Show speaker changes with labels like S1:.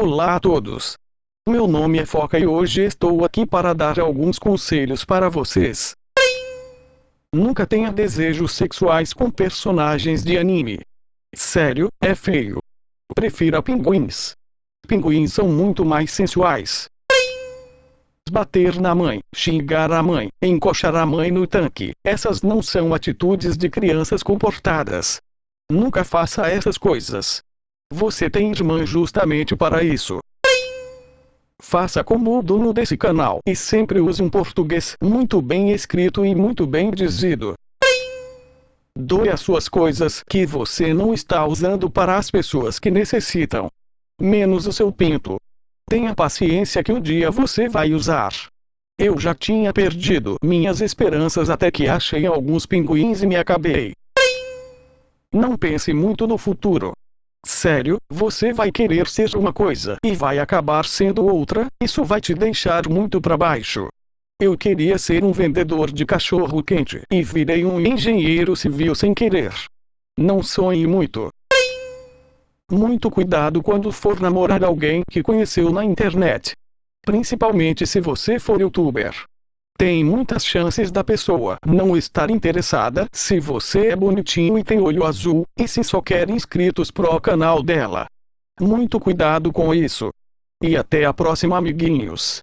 S1: Olá a todos. Meu nome é Foca e hoje estou aqui para dar alguns conselhos para vocês. Nunca tenha desejos sexuais com personagens de anime. Sério, é feio. Prefira pinguins. Pinguins são muito mais sensuais. Bater na mãe, xingar a mãe, encoxar a mãe no tanque. Essas não são atitudes de crianças comportadas. Nunca faça essas coisas. Você tem irmã justamente para isso. Faça como o dono desse canal e sempre use um português muito bem escrito e muito bem dizido. Doe as suas coisas que você não está usando para as pessoas que necessitam. Menos o seu pinto. Tenha paciência que um dia você vai usar. Eu já tinha perdido minhas esperanças até que achei alguns pinguins e me acabei. Não pense muito no futuro. Sério, você vai querer ser uma coisa e vai acabar sendo outra, isso vai te deixar muito para baixo. Eu queria ser um vendedor de cachorro quente e virei um engenheiro civil sem querer. Não sonhe muito. Muito cuidado quando for namorar alguém que conheceu na internet. Principalmente se você for youtuber. Tem muitas chances da pessoa não estar interessada se você é bonitinho e tem olho azul, e se só quer inscritos pro canal dela. Muito cuidado com isso. E até a próxima amiguinhos.